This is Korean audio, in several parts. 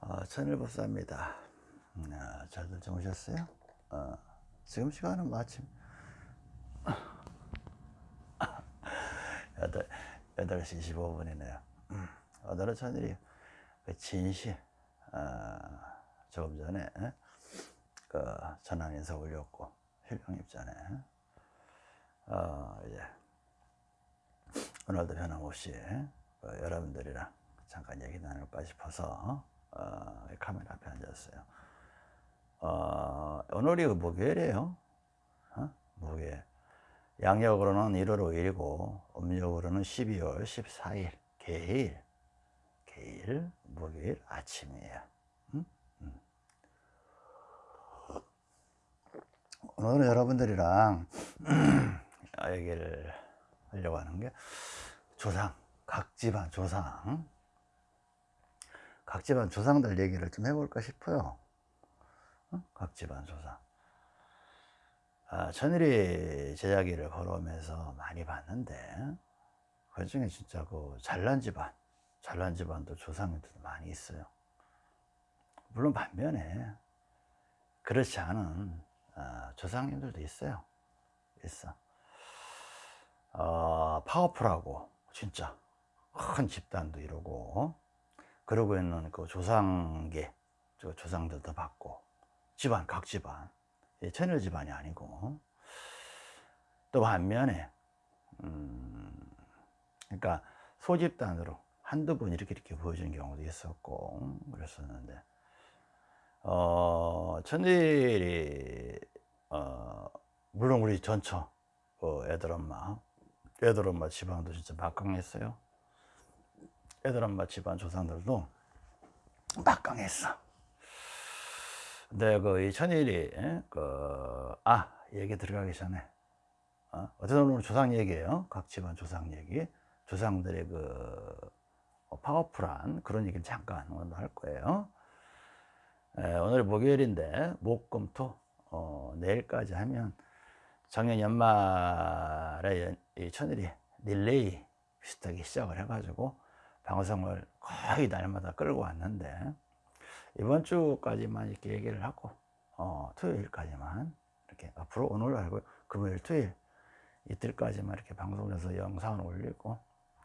어, 천일법사입니다. 음, 아, 잘들 주무셨어요? 어, 지금 시간은 마침 8, 8시 25분이네요. 음, 오늘은 천일이 그 진시 어, 조금 전에 에? 그 전환 인사 올렸고 힐령 입전에 어, 이제 오늘도 변함없이 어, 여러분들이랑 잠깐 얘기 나눌까 싶어서 어, 카메라 앞에 앉았어요. 어, 오늘이 목요일이에요. 어? 목요일. 양력으로는 1월 5일이고 음력으로는 12월 14일 개일 개일 목요일 아침이에요. 응? 응. 오늘은 여러분들이랑 얘기를 하려고 하는 게 조상 각 집안 조상 각 집안 조상들 얘기를 좀 해볼까 싶어요. 어? 각 집안 조상. 아, 천일이 제자기를 걸어오면서 많이 봤는데 그 중에 진짜 그 잘난 집안, 잘난 집안도 조상님들도 많이 있어요. 물론 반면에 그렇지 않은 어, 조상님들도 있어요. 있어. 어, 파워풀하고 진짜 큰 집단도 이루고 그러고 있는 그 조상계 저 조상들도 받고 집안 각 집안. 천일 집안이 아니고. 또 반면에 음 그러니까 소집단으로 한두 분 이렇게 이렇게 보여주는 경우도 있었고 그랬었는데. 어 천일이 어 물론 우리 전처 어, 애들 엄마 애들 엄마 집안도 진짜 막강했어요 애들 엄마 집안 조상들도 막강했어. 근데 그 이 천일이 그아 얘기 들어가기 전에 어? 어쨌든 오늘 조상 얘기예요. 각 집안 조상 얘기, 조상들의 그 어, 파워풀한 그런 얘기를 잠깐 오늘 할 거예요. 에, 오늘 목요일인데 목금토 어, 내일까지 하면 작년 연말에 이 천일이 릴레이 비슷하게 시작을 해가지고 방송을 거의 날마다 끌고 왔는데 이번 주까지만 이렇게 얘기를 하고 어, 토요일까지만 이렇게 앞으로 오늘 알고 금요일 토요일 이틀까지만 이렇게 방송을 해서 영상을 올리고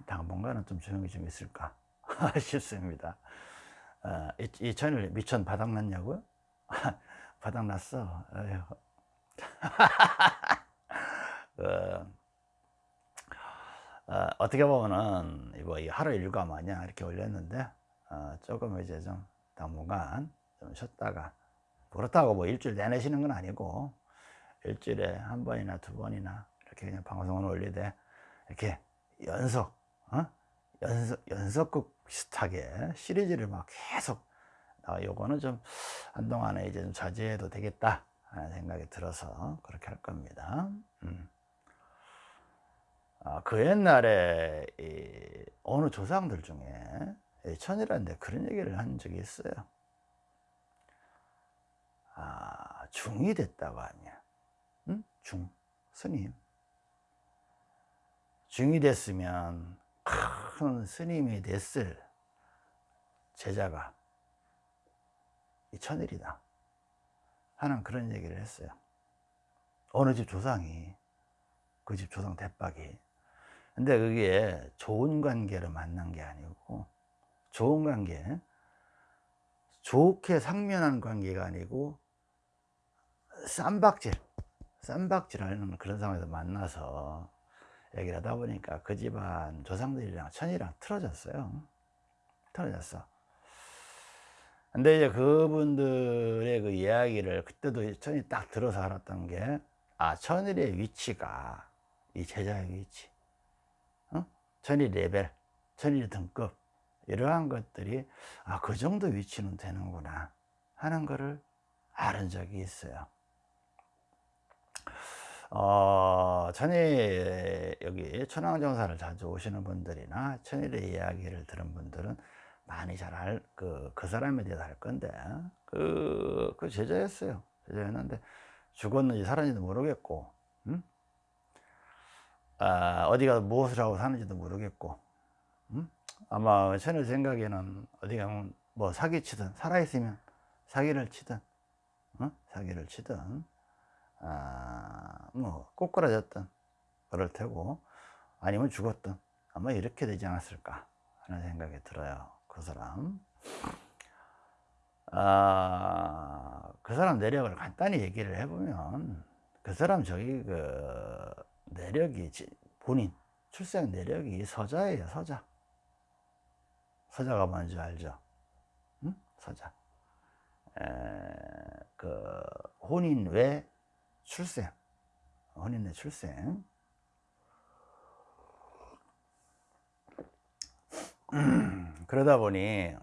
당분간은 좀 조용히 좀 있을까 싶습니다. 어, 이, 이 채널 미천 바닥났냐고요? 바닥났어. 어, 어, 어떻게 보면은 이거 하루 일과 마냥 이렇게 올렸는데 어, 조금 이제 좀 당분간 좀 쉬었다가 그렇다고 뭐 일주일 내내 쉬는 건 아니고 일주일에 한 번이나 두 번이나 이렇게 그냥 방송을 올리되 이렇게 연속 어? 연속 연속극 비슷하게 시리즈를 막 계속 아, 요거는 좀 한동안에 이제 좀 자제해도 되겠다 하는 생각이 들어서 그렇게 할 겁니다. 음. 아, 그 옛날에 이 어느 조상들 중에 천이라는데 그런 얘기를 한 적이 있어요. 아, 중이 됐다고 하냐. 응? 중, 스님. 중이 됐으면 큰 스님이 됐을 제자가 이 천일이다. 하는 그런 얘기를 했어요. 어느 집 조상이, 그 집 조상 대박이 근데 그게 좋은 관계로 만난 게 아니고 좋은 관계 좋게 상면한 관계가 아니고 쌈박질 쌈박질하는 그런 상황에서 만나서 얘기를 하다 보니까 그 집안 조상들이랑 천이랑 틀어졌어요. 틀어졌어. 근데 이제 그분들의 그 이야기를 그때도 천이 딱 들어서 알았던 게 아 천일의 위치가 이 제자의 위치 천일 레벨, 천일 등급 이러한 것들이 아 그 정도 위치는 되는구나 하는 것을 알은 적이 있어요. 어, 천일 여기 천왕정사를 자주 오시는 분들이나 천일의 이야기를 들은 분들은 많이 잘 알, 그, 그 사람에 대해서 알 건데, 그, 그 제자였어요. 제자였는데, 죽었는지 살았는지도 모르겠고, 음? 아, 어디가 무엇을 하고 사는지도 모르겠고 음? 아마 저는 생각에는 어디 가면 뭐 사기치든 살아있으면 사기를 치든 어? 사기를 치든 아, 뭐 꼬꾸라졌든 그럴 테고 아니면 죽었든 아마 이렇게 되지 않았을까 하는 생각이 들어요 그 사람 아, 그 사람 내력을 간단히 얘기를 해보면 그 사람 저기 그 내력이 본인 출생 내력이 서자예요 서자. 서자가 뭔지 알죠? 응? 서자. 에, 그 혼인 외 출생. 혼인 외 출생. 그러다 보니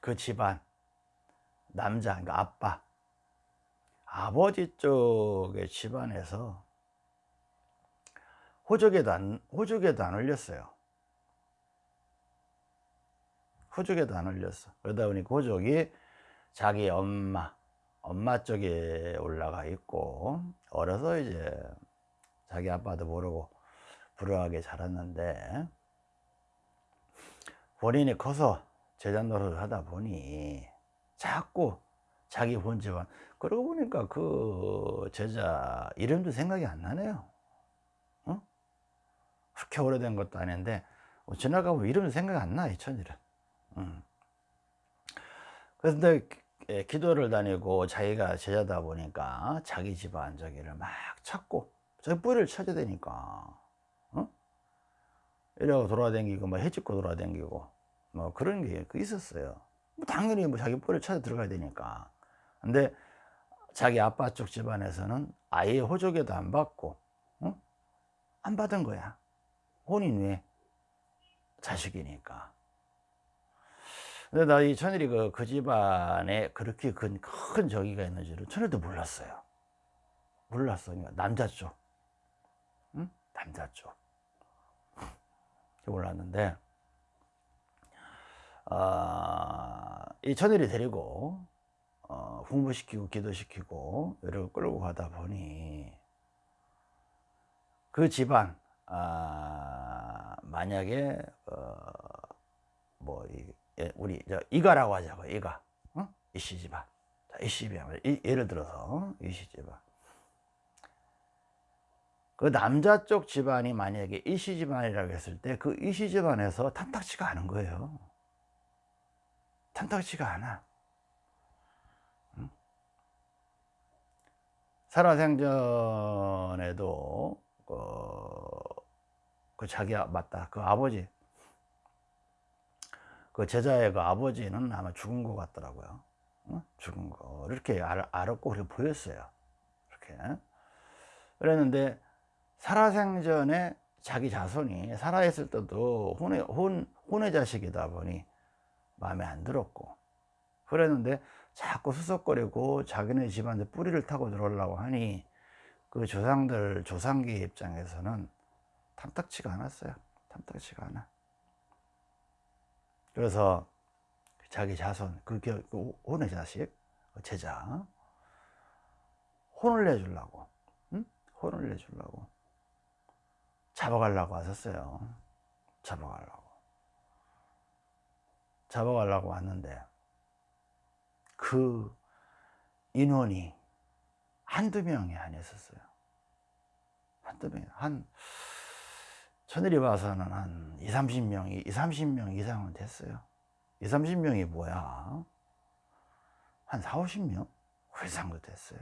그 집안 남자 그러니까 아빠 아버지 쪽의 집안에서 호적에도 안 호적에도 안 올렸어요. 호적에도 안 올렸어. 그러다 보니 그 호적이 자기 엄마 엄마 쪽에 올라가 있고 어려서 이제 자기 아빠도 모르고 불우하게 자랐는데 본인이 커서 제자 노릇을 하다 보니 자꾸 자기 본집안. 그러고 보니까 그 제자 이름도 생각이 안 나네요. 어? 그렇게 오래된 것도 아닌데 뭐 지나가면 이름도 생각이 안나 이 천일은 음. 그런데 기도를 다니고 자기가 제자다 보니까 자기 집안 저기를 막 찾고 저 뿌리를 찾아야 되니까 어? 이러고 돌아다니고 뭐 해집고 돌아다니고 뭐 그런 게 있었어요 뭐 당연히 뭐 자기 뿌리를 찾아 들어가야 되니까 근데 자기 아빠 쪽 집안에서는 아예 호적에도 안 받고 어? 안 받은 거야 혼인 외 자식이니까. 근데 나 이 천일이 그, 그 집안에 그렇게 큰, 큰 저기가 있는 줄은 천일도 몰랐어요. 몰랐어 그러니까 남자 쪽. 응? 남자 쪽. 몰랐는데. 어, 이 천일이 데리고 어, 공부시키고 기도시키고 이를 끌고 가다 보니 그 집안 아, 만약에 어, 뭐 이, 예, 우리 저 이가라고 하자고 이가. 어? 이씨 집안 자, 이씨 집안 예를 들어서 집안 그 남자 쪽 집안이 만약에 이씨 집안이라고 했을 때 그 이씨 집안에서 탐탁치가 않은 거예요. 탐탁치가 않아. 응? 살아생전에도 어, 그 자기 맞다. 그 아버지 그 제자의 그 아버지는 아마 죽은 것 같더라고요. 어? 죽은 거. 이렇게 알, 알았고 그렇게 보였어요. 이렇게. 그랬는데 살아생전에 자기 자손이 살아있을 때도 혼의, 혼, 혼의 자식이다 보니 마음에 안 들었고. 그랬는데 자꾸 수석거리고 자기네 집안에 뿌리를 타고 들어오려고 하니 그 조상들 조상기 입장에서는 탐탁치가 않았어요. 탐탁치가 않아. 그래서 자기 자손 그, 그 혼의 자식 그 제자 혼을 내주려고 응? 혼을 내주려고 잡아가려고 하셨어요. 잡아가려고. 잡아가려고 왔는데 그 인원이 한두 명이 아니었어요. 한두 명, 한 천일이 봐서는 한 2, 30명이 2, 30명 이상은 됐어요. 2, 30명이 뭐야? 한 4, 50명? 그 이상도 됐어요.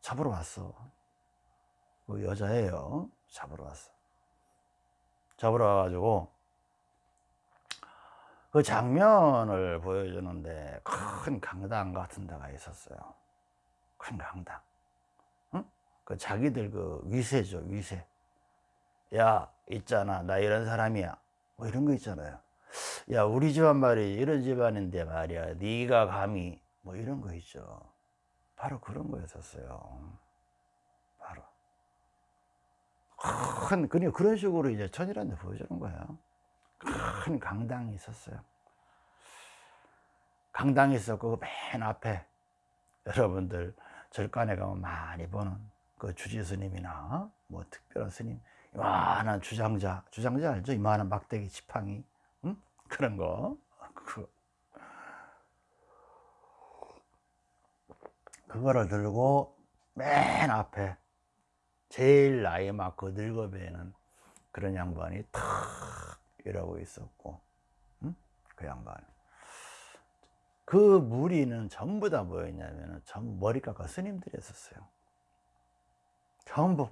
잡으러 왔어. 그 여자예요. 잡으러 왔어. 잡으러 와가지고 그 장면을 보여주는데 큰 강당 같은 데가 있었어요. 큰 강당. 응? 그 자기들 그 위세죠 위세 야 있잖아. 나 이런 사람이야. 뭐 이런 거 있잖아요. 야 우리 집안 말이 이런 집안인데 말이야. 네가 감히 뭐 이런 거 있죠. 바로 그런 거였었어요. 바로. 큰 그냥 그런 식으로 이제 천이라는 데 보여주는 거예요. 큰 강당이 있었어요. 강당이 있었고 맨 앞에 여러분들 절간에 가면 많이 보는 그 주지 스님이나 뭐 특별한 스님 와, 난 주장자. 주장자 알죠? 이만한 막대기 지팡이. 응? 그런 거. 그, 그거를 들고 맨 앞에 제일 나이 많고 늙어 보이는 그런 양반이 탁 이러고 있었고 응? 그 양반 그 무리는 전부 다 뭐였냐면 전 머리 깎아 스님들이었어요 전부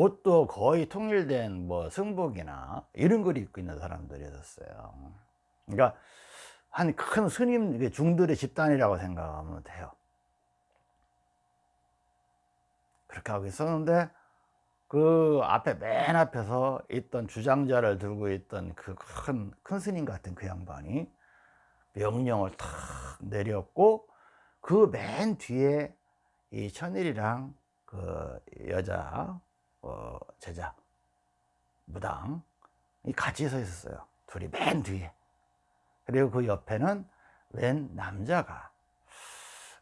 옷도 거의 통일된 뭐 승복이나 이런 걸 입고 있는 사람들이었어요. 그러니까 한 큰 스님 중들의 집단이라고 생각하면 돼요. 그렇게 하고 있었는데 그 앞에 맨 앞에서 있던 주장자를 들고 있던 그 큰 큰 스님 같은 그 양반이 명령을 탁 내렸고 그 맨 뒤에 이 천일이랑 그 여자 어, 제자 무당 이 같이 서 있었어요. 둘이 맨 뒤에. 그리고 그 옆에는 웬 남자가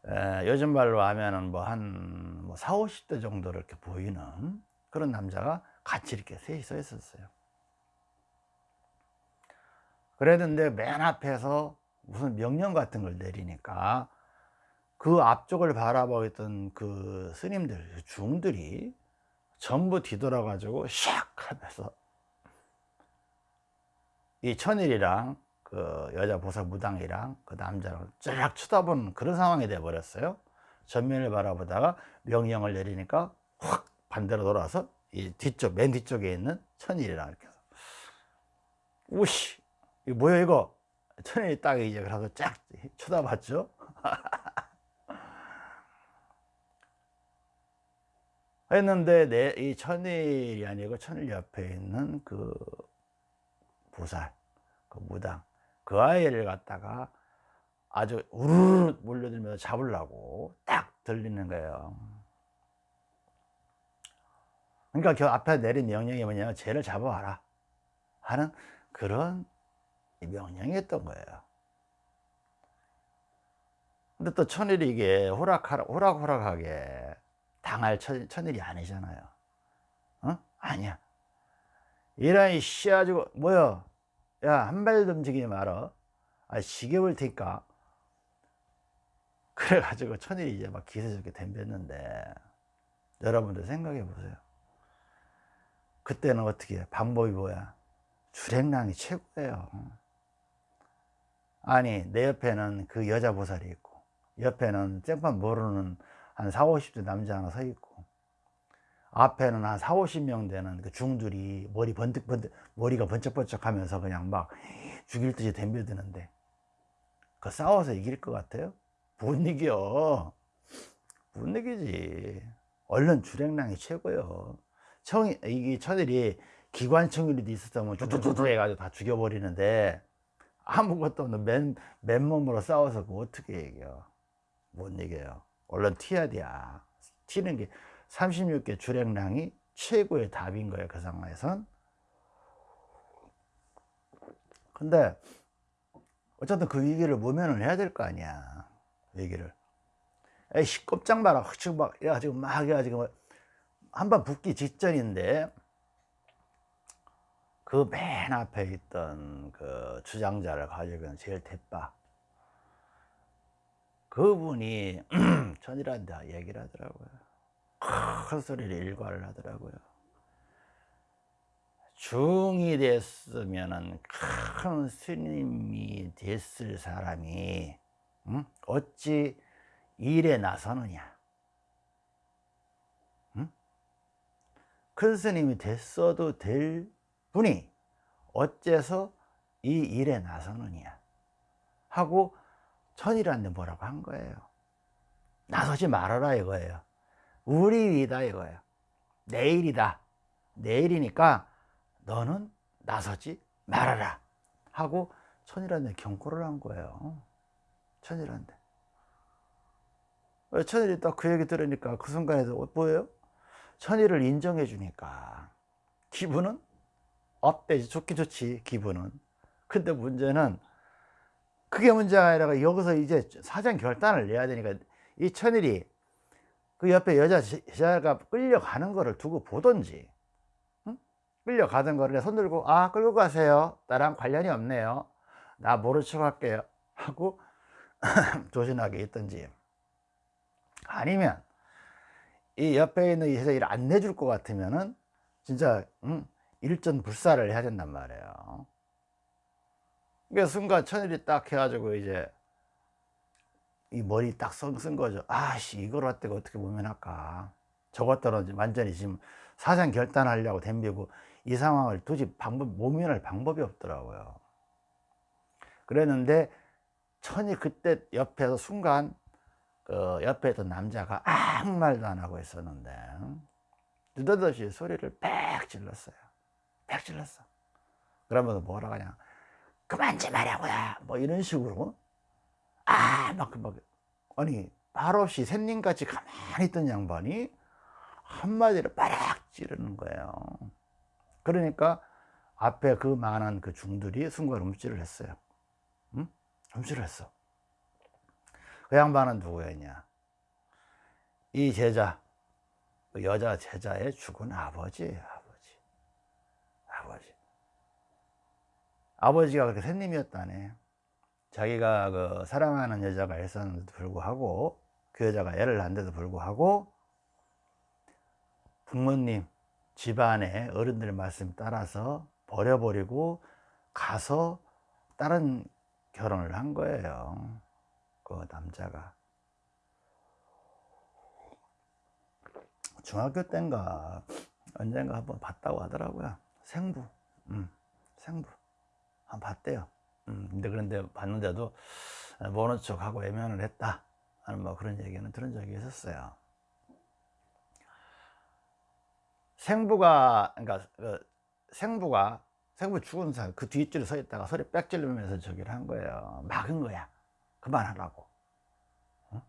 에, 요즘 말로 하면은 뭐한 뭐 4, 50대 정도 이렇게 보이는 그런 남자가 같이 이렇게 셋이 서 있었어요. 그랬는데 맨 앞에서 무슨 명령 같은 걸 내리니까 그 앞쪽을 바라보고 있던 그 스님들, 그 중들이 전부 뒤돌아 가지고 샥 하면서 이 천일이랑 그 여자 보살 무당이랑 그 남자랑 쫙 쳐다보는 그런 상황이 돼 버렸어요. 전면을 바라보다가 명령을 내리니까 확 반대로 돌아서 이 뒤쪽 맨 뒤쪽에 있는 천일이랑 이렇게 해서 우씨 이거 뭐야 이거? 천일이 딱 이제 그래서 쫙 쳐다봤죠 했는데 내 이 천일이 아니고 천일 옆에 있는 그 보살 그 무당 그 아이를 갖다가 아주 우르르 몰려들면서 잡으려고 딱 들리는 거예요. 그러니까 그 앞에 내린 명령이 뭐냐면 쟤를 잡아와라 하는 그런 명령이었던 거예요. 근데 또 천일이 이게 호락호락하게 당할 천, 천일이 아니잖아요. 어? 아니야. 이런 씨아지고 뭐야 야한 발도 움직이지 마라 아 시계볼 테니까. 그래가지고 천일이 이제 막 기세좋게 덤볐는데 여러분들 생각해 보세요. 그때는 어떻게 해? 방법이 뭐야? 주행량이 최고예요. 아니 내 옆에는 그 여자 보살이 있고 옆에는 쨍판 모르는 한 4, 50대 남자 하나 서 있고 앞에는 한 4, 50명 되는 그 중들이 머리 번뜩번뜩 머리가 번쩍번쩍 하면서 그냥 막 죽일 듯이 덤벼드는데 그 싸워서 이길 것 같아요? 못 이겨. 못 이기지. 얼른 주행량이 최고요. 청, 이게 천일이 기관청일이 있었으면 쭈쭈쭈쭈 해가지고 다 죽여버리는데 아무것도 없는 맨, 맨몸으로 싸워서 그 어떻게 이겨? 못 이겨요 얼른 튀어야 돼 튀는 게 36개 주행량이 최고의 답인 거예요 그 상황에선. 근데 어쨌든 그 위기를 모면을 해야 될 거 아니야 위기를. 에이씨 꼼짝 마라. 흑축 막 이래가지고 막 해가지고 한번 붙기 직전인데 그 맨 앞에 있던 그 주장자를 가지고 제일 대빠 그분이 전이란다 얘기를 하더라고요 큰 소리를 일과를 하더라고요 중이 됐으면 큰 스님이 됐을 사람이 응? 어찌 일에 나서느냐 응? 큰 스님이 됐어도 될 분이 어째서 이 일에 나서느냐 하고 천이라는데 뭐라고 한 거예요. 나서지 말아라 이거예요. 우리 일이다 이거예요. 내일이다. 내일이니까 너는 나서지 말아라 하고 천일한테 경고를 한 거예요. 천일한테 천일이 딱 그 얘기 들으니까 그 순간에도 뭐예요? 천일을 인정해 주니까 기분은 업되지. 좋긴 좋지 기분은. 근데 문제는 그게 문제가 아니라 여기서 이제 사전 결단을 내야 되니까 이 천일이 그 옆에 여자 제자가 끌려가는 거를 두고 보던지 응? 끌려가던 거를 손 들고 아 끌고 가세요. 나랑 관련이 없네요. 나 모른 척 할게요. 하고 조신하게 있든지. 아니면 이 옆에 있는 이 일을 안 내줄 것 같으면은 진짜 음, 일전불사를 해야 된단 말이에요 그 순간 천일이 딱 해가지고 이제 이 머리 딱 쓴 거죠. 아씨 이걸 어떻게 어떻게 보면 할까? 저것들은 완전히 지금 사상 결단하려고 덤비고 이 상황을 도저히 방법 모면할 방법이 없더라고요. 그랬는데 천이 그때 옆에서 순간 그 옆에 있던 남자가 아무 말도 안 하고 있었는데 느닷없이 소리를 빽 질렀어요. 빽 질렀어. 그러면서 뭐라 그냥 그만 좀 하라고요 뭐 이런 식으로. 아막 막, 아니 말없이 샌님같이 가만히 있던 양반이 한마디를 빠락 찌르는 거예요. 그러니까 앞에 그 많은 그 중들이 순간 움찔을 했어요. 응? 움찔을 했어. 그 양반은 누구였냐? 이 제자 그 여자 제자의 죽은 아버지 아버지가 그렇게 샌님이었다네. 자기가 그 사랑하는 여자가 있었는데도 불구하고 그 여자가 애를 낳는데도 불구하고 부모님 집안의 어른들의 말씀 따라서 버려버리고 가서 다른 결혼을 한 거예요. 그 남자가. 중학교 때인가 언젠가 한번 봤다고 하더라고요. 생부. 음, 생부 한 봤대요. 음, 근데 그런데 봤는데도 모른 척하고 외면을 했다. 하는 뭐 그런 얘기는 들은 적이 있었어요. 생부가 그러니까 그 생부가 생부 죽은 사람 그 뒷줄에 서 있다가 소리 빽 질르면서 저기를 한 거예요. 막은 거야. 그만하라고. 어?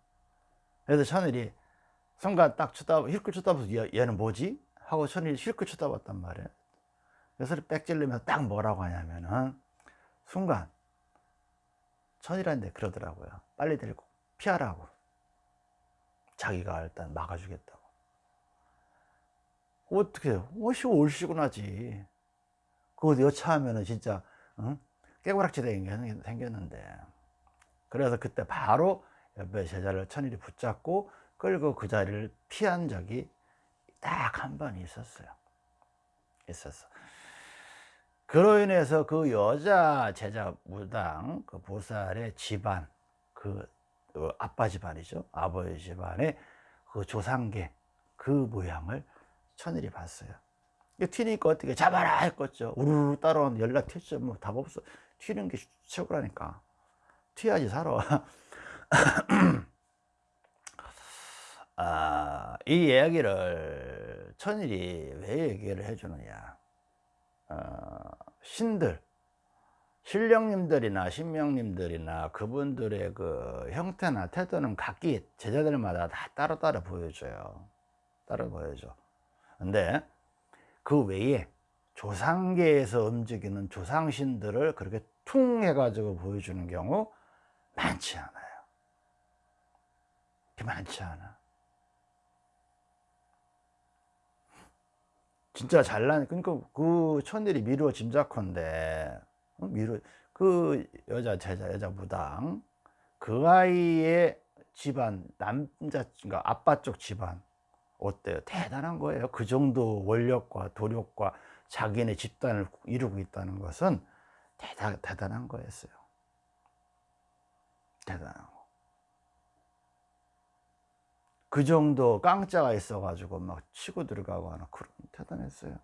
그래서 천일이 순간 딱 쳐다보 힐끗 쳐다보서 얘 는 뭐지? 하고 천일이 힐끗 쳐다봤단 말이에요. 그래서 소리 빽 질르면서 딱 뭐라고 하냐면은 순간 천일한테 그러더라고요. 빨리 데리고 피하라고. 자기가 일단 막아주겠다고. 어떻게 오시고 올시고 나지. 그거 여차하면은 진짜 응? 깨고락지 생겼는데. 그래서 그때 바로 옆에 제자를 천일이 붙잡고 끌고 그 자리를 피한 적이 딱 한 번 있었어요. 있었어 그로 인해서 그 여자 제자 무당 그 보살의 집안 그, 그 아빠 집안이죠. 아버지 집안의 그 조상계 그 모양을 천일이 봤어요. 튀니까 어떻게 잡아라 했겠죠. 우르르 따라오는 연락 튀었죠. 뭐 답 없어. 튀는 게 최고라니까. 튀어야지 살아. 아, 이 이야기를 천일이 왜 얘기를 해주느냐. 어, 신들 신령님들이나 신명님들이나 그분들의 그 형태나 태도는 각기 제자들마다 다 따로따로 보여줘요. 따로 보여줘. 근데 그 외에 조상계에서 움직이는 조상신들을 그렇게 퉁 해가지고 보여주는 경우 많지 않아요. 많지 않아 진짜 잘난 그러니까 그 천일이 미루어 짐작컨대. 어? 미루 그 여자 제자 여자 무당. 그 아이의 집안 남자 그러니까 아빠 쪽 집안. 어때요? 대단한 거예요. 그 정도 원력과 도력과 자기네 집단을 이루고 있다는 것은 대단, 대단한 거였어요. 대단한 거. 그 정도 깡짜가 있어가지고 막 치고 들어가고 하는 그런 대단했어요.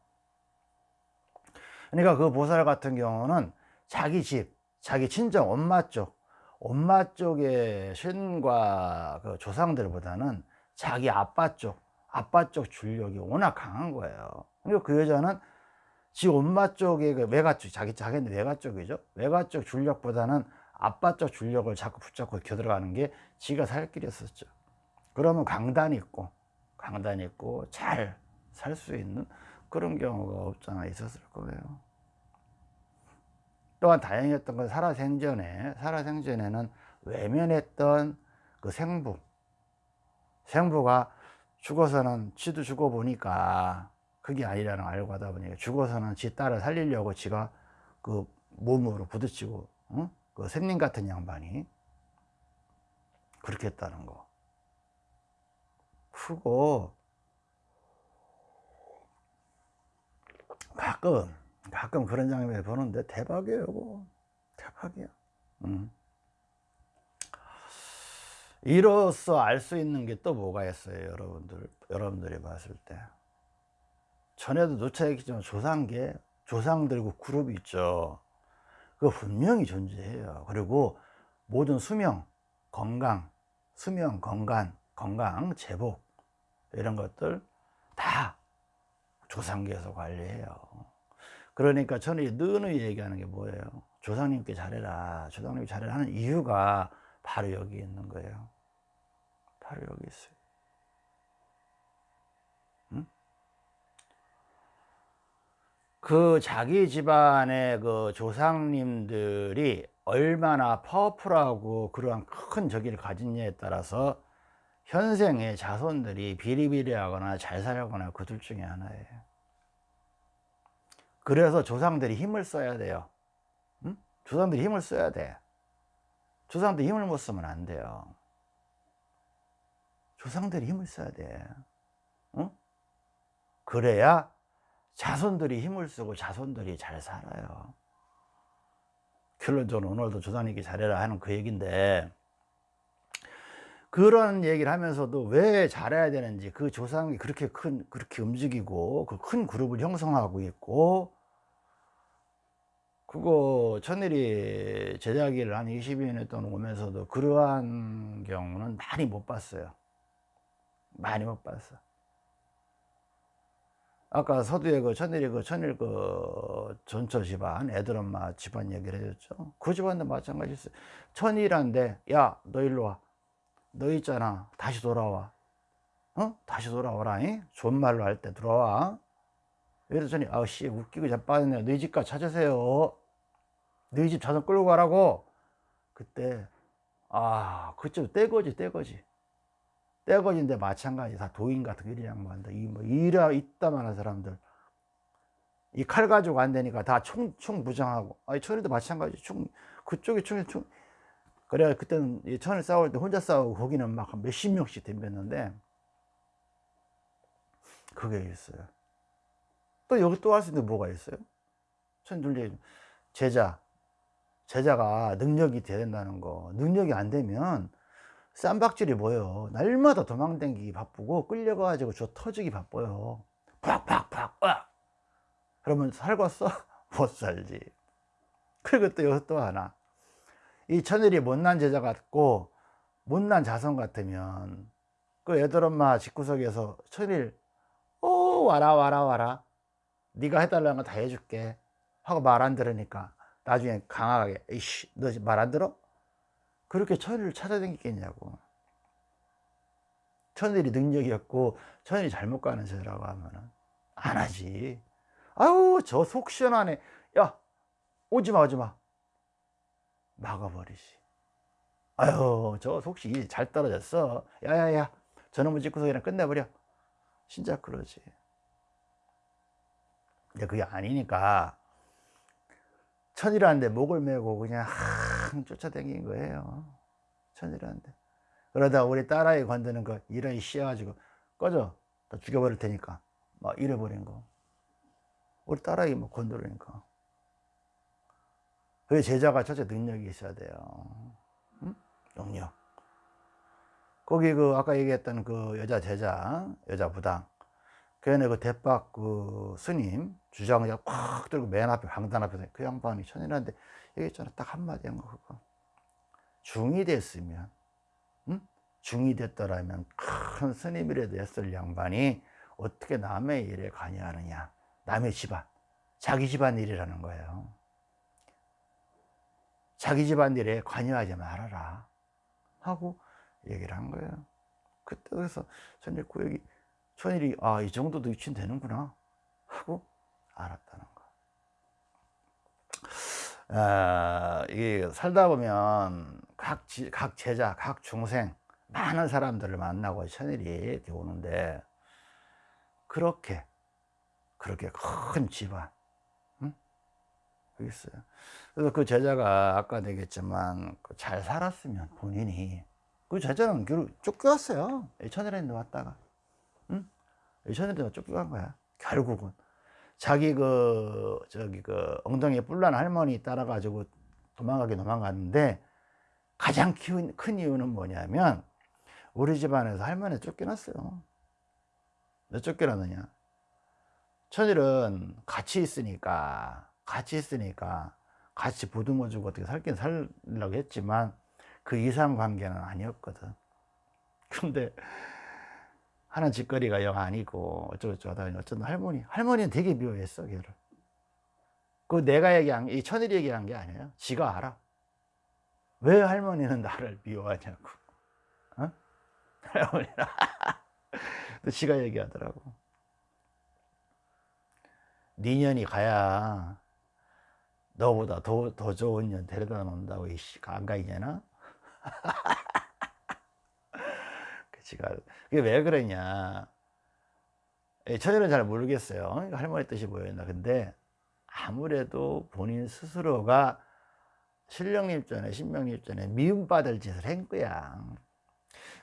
그러니까 그 보살 같은 경우는 자기 집, 자기 친정 엄마 쪽, 엄마 쪽의 신과 그 조상들보다는 자기 아빠 쪽, 아빠 쪽 줄력이 워낙 강한 거예요. 그리고 그 여자는 지 엄마 쪽의 그 외가 쪽, 자기 자기는 외가 쪽이죠. 외가 쪽 줄력보다는 아빠 쪽 줄력을 자꾸 붙잡고 겨들어가는 게 지가 살 길이었었죠. 그러면 강단이 있고 강단이 있고 잘 살 수 있는 그런 경우가 없잖아 있었을 거예요. 또한 다행이었던 건 살아생전에 살아생전에는 외면했던 그 생부. 생부가 죽어서는 지도 죽어 보니까 그게 아니라는 걸 알고 하다 보니까 죽어서는 지 딸을 살리려고 지가 그 몸으로 부딪히고 응? 그 샘님 같은 양반이 그렇게 했다는 거 크고 가끔 가끔 그런 장면 보는데 대박이에요 이거. 대박이야. 음. 이로써 알 수 있는 게 또 뭐가 있어요 여러분들 여러분들이 봤을 때? 전에도 누차 얘기했지만 조상계 조상들고 그룹이 있죠. 그거 분명히 존재해요. 그리고 모든 수명 건강 수명 건강 건강 제복 이런 것들 다 조상계에서 관리해요. 그러니까 저는 늘 얘기하는 게 뭐예요? 조상님께 잘해라. 조상님께 잘해라 하는 이유가 바로 여기 있는 거예요. 바로 여기 있어요. 응? 그 자기 집안의 그 조상님들이 얼마나 파워풀하고 그러한 큰 저기를 가진냐에 따라서 현생의 자손들이 비리비리하거나 잘 살거나 그 둘 중에 하나예요. 그래서 조상들이 힘을 써야 돼요. 응? 조상들이 힘을 써야 돼. 조상들이 힘을 못 쓰면 안 돼요. 조상들이 힘을 써야 돼. 응? 그래야 자손들이 힘을 쓰고 자손들이 잘 살아요. 결론적으로 오늘도 조상님께 잘해라 하는 그 얘기인데 그런 얘기를 하면서도 왜 잘해야 되는지 그 조상이 그렇게 큰 그렇게 움직이고 그 큰 그룹을 형성하고 있고 그거 천일이 제자기를 한 20년 동안 오면서도 그러한 경우는 많이 못 봤어요. 많이 못 봤어. 아까 서두에 그 천일이 그 천일 그 전처 집안 애들 엄마 집안 얘기를 해줬죠. 그 집안도 마찬가지였어요. 천일한데 야 너 일로 와 너 있잖아. 다시 돌아와. 어? 다시 돌아와라 잉? 좋은 말로 할때 돌아와. 이랬더니 아씨 웃기고 자빠졌네. 너희 집가 찾으세요. 너희 집 자전 끌고 가라고. 그때 아 그쪽 떼거지 떼거지. 떼거지인데 마찬가지. 다 도인 같은 일 양반들 이뭐 이라 있다만한 사람들. 이 칼 가지고 안 되니까 다 총총 무장하고. 아니 천리도 마찬가지. 총 그쪽에 총이 총 그래 그때는 천을 싸울 때 혼자 싸우고 거기는 막 몇십 명씩 덤볐는데 그게 있어요. 또 여기 또 할 수 있는 뭐가 있어요? 천둘리 제자. 제자가 능력이 돼야 된다는 거. 능력이 안 되면 쌈박질이 뭐예요? 날마다 도망다니기 바쁘고 끌려가가지고 저 터지기 바빠요. 팍팍팍 와 그러면 살겠어? 못 살지. 그리고 또 여기 또 하나 이 천일이 못난 제자 같고 못난 자손 같으면 그 애들 엄마 집구석에서 천일 오 와라 와라 와라. 네가 해달라는 거 다 해줄게. 하고 말 안 들으니까 나중에 강하게 이씨 너 말 안 들어? 그렇게 천일을 찾아다니겠냐고. 천일이 능력이 없고 천일이 잘못 가는 제라고 하면은 안 하지. 아유 저속 시원하네. 야 오지마 오지마 막아버리지. 아유 저 속시 잘 떨어졌어? 야야야 저놈의 집구석이랑 뭐 끝내버려. 진짜 그러지. 근데 그게 아니니까 천이라는데 목을 메고 그냥 항 쫓아다닌 거예요. 천이라는데 그러다 우리 딸아이 건드는 거 이런 씌어가지고 꺼져. 다 죽여버릴 테니까. 막 잃어버린 거. 우리 딸아이 뭐 건드리니까 그 제자가 첫째 능력이 있어야 돼요. 응? 능력. 거기 그 아까 얘기했던 그 여자 제자, 여자 부당. 그 안에 그 대박 그 스님 주장을 꽉 들고 맨 앞에 방단 앞에서 그 양반이 천이라는데 얘기했잖아. 딱 한마디 한 거 그거. 중이 됐으면, 응? 중이 됐더라면 큰 스님이라도 했을 양반이 어떻게 남의 일에 관여하느냐. 남의 집안, 자기 집안 일이라는 거예요. 자기 집안일에 관여하지 말아라. 하고 얘기를 한 거예요. 그때 그래서 천일 구역이 천일이 아 이 정도도 유친 되는구나 하고 알았다는 거 아, 이게 살다 보면 각, 지, 각 제자, 각 중생 많은 사람들을 만나고 천일이 오는데 그렇게 그렇게 큰 집안 있어요. 그래서 그 제자가 아까 얘기했지만 그잘 살았으면 본인이 그그 제자는 결국 쫓겨왔어요. 천일인데 왔다가. 응? 천일인데 쫓겨간 거야. 결국은. 자기 그, 저기 그 엉덩이에 뿔난 할머니 따라가지고 도망가게 도망갔는데 가장 큰, 큰 이유는 뭐냐면 우리 집안에서 할머니 쫓겨났어요. 왜 쫓겨났느냐? 천일은 같이 있으니까, 같이 있으니까 같이 보듬어주고 어떻게 살긴 살려고 했지만 그 이상 관계는 아니었거든. 근데 하는 짓거리가 영 아니고 어쩌고저쩌고 하다가 어쩐 할머니, 할머니는 되게 미워했어, 걔를. 그 내가 얘기한, 이 천일이 얘기한 게 아니에요. 지가 알아. 왜 할머니는 나를 미워하냐고. 어? 할머니는. 또 지가 얘기하더라고. 니년이 가야 너보다 더, 더 좋은 년 데려다 놓는다고, 이씨, 안 가이냐나? 그 지가, 그게 왜 그러냐. 처녀는 잘 모르겠어요. 할머니 뜻이 뭐였나. 근데 아무래도 본인 스스로가 신령님 전에, 신명님 전에 미움받을 짓을 한 거야.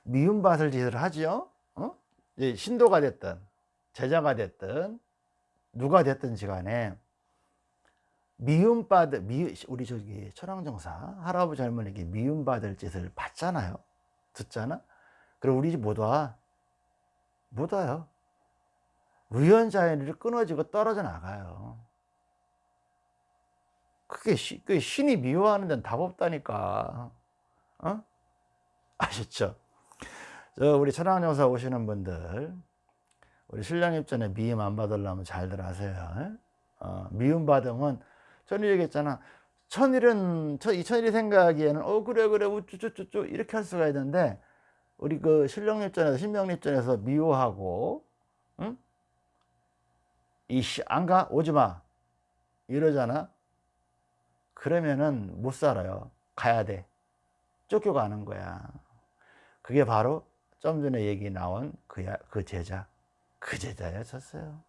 미움받을 짓을 하죠? 어? 신도가 됐든, 제자가 됐든, 누가 됐든지 간에 미움받을 미, 우리 저기 천황정사 할아버지 할머니에게 미움받을 짓을 받잖아요. 듣잖아? 그럼 우리 집 못 와. 못 와요. 우연자연이 끊어지고 떨어져 나가요. 그게, 시, 그게 신이 미워하는 데는 답 없다니까. 어? 아셨죠? 저 우리 천황정사 오시는 분들 우리 신랑 입장에 미움 안 받으려면 잘들 하세요. 어, 미움 받으면 천일 얘기했잖아. 천일은, 이 천일이 생각하기에는, 어, 그래, 그래, 우쭈쭈쭈쭈, 이렇게 할 수가 있는데, 우리 그 신령립전에서, 신명립전에서 미워하고, 응? 이씨, 안 가? 오지 마. 이러잖아. 그러면은 못 살아요. 가야 돼. 쫓겨가는 거야. 그게 바로 좀 전에 얘기 나온 그, 그 제자. 그 제자였었어요.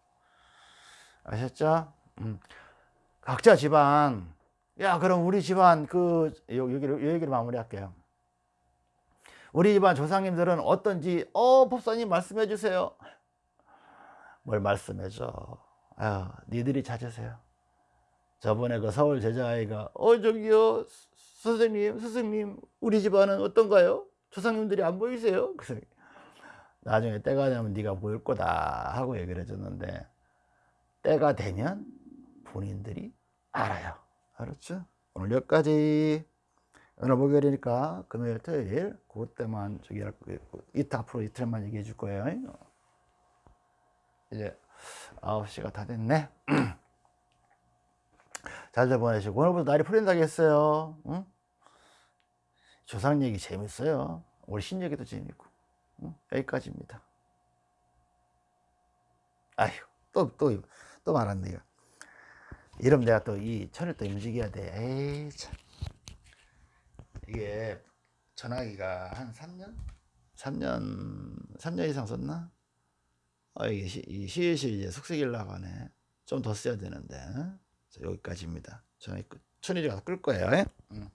아셨죠? 음. 각자 집안. 야 그럼 우리 집안 그 여기를 요 얘기를 마무리할게요. 우리 집안 조상님들은 어떤지 어 법사님 말씀해 주세요. 뭘 말씀해 줘? 아유 니들이 찾으세요. 저번에 그 서울 제자아이가 어 저기요 선생님 스승님 우리 집안은 어떤가요? 조상님들이 안 보이세요? 그래서 나중에 때가 되면 네가 보일 거다 하고 얘기를 해줬는데 때가 되면 본인들이 알아요. 알았죠? 오늘 여기까지. 오늘 목요일이니까 금요일, 토요일 그때만 저기 이틀 앞으로 이틀만 얘기해 줄 거예요. 이제 9시가 다 됐네. 잘들 보내시고 오늘부터 날이 풀린다고 했어요. 응? 조상 얘기 재밌어요. 우리 신 얘기도 재밌고. 응? 여기까지입니다. 아휴, 또, 또, 또 말았네요. 이러면 내가 또 이 천을 또 움직여야 돼. 에이, 참. 이게 전화기가 한 3년? 3년, 3년 이상 썼나? 어, 이게 시, 이 시일시 이제 숙색일 나가네. 좀 더 써야 되는데. 자, 여기까지입니다. 전화기 끝. 천일이 가서 끌 거예요. 응.